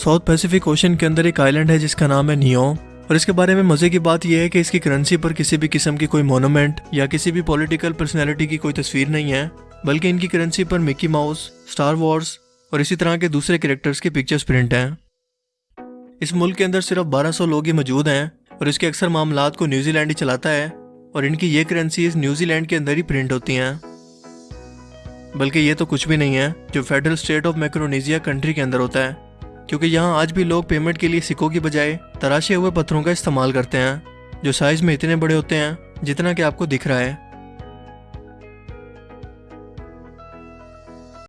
South Pacific ocean کے اندر ایک island ہے جس کا نام ہے نیو۔ اور اس کے بارے میں مزے کی بات یہ ہے کہ اس کی کرنسی پر کسی بھی قسم کی کوئی مونومنٹ یا کسی بھی پولیٹیکل پرسنالٹی کی کوئی تصویر نہیں ہے، بلکہ ان کی کرنسی پر مکی ماؤس سٹار وارز اور اسی طرح کے دوسرے کریکٹرز کے پکچرز پرنٹ ہیں۔ اس ملک کے اندر صرف بارہ سو لوگ ہی موجود ہیں اور اس کے اکثر معاملات کو نیوزی لینڈ ہی چلاتا ہے اور ان کی یہ کرنسیز نیوزی لینڈ کے اندر ہی پرنٹ ہوتی ہیں۔ بلکہ یہ تو کچھ بھی نہیں ہے جو federal state of Micronesia country کے اندر ہوتا ہے۔ کیونکہ یہاں آج بھی لوگ پیمنٹ کے لیے سکوں کی بجائے تراشے ہوئے پتھروں کا استعمال کرتے ہیں، جو سائز میں اتنے بڑے ہوتے ہیں جتنا کہ آپ کو دکھ رہا ہے۔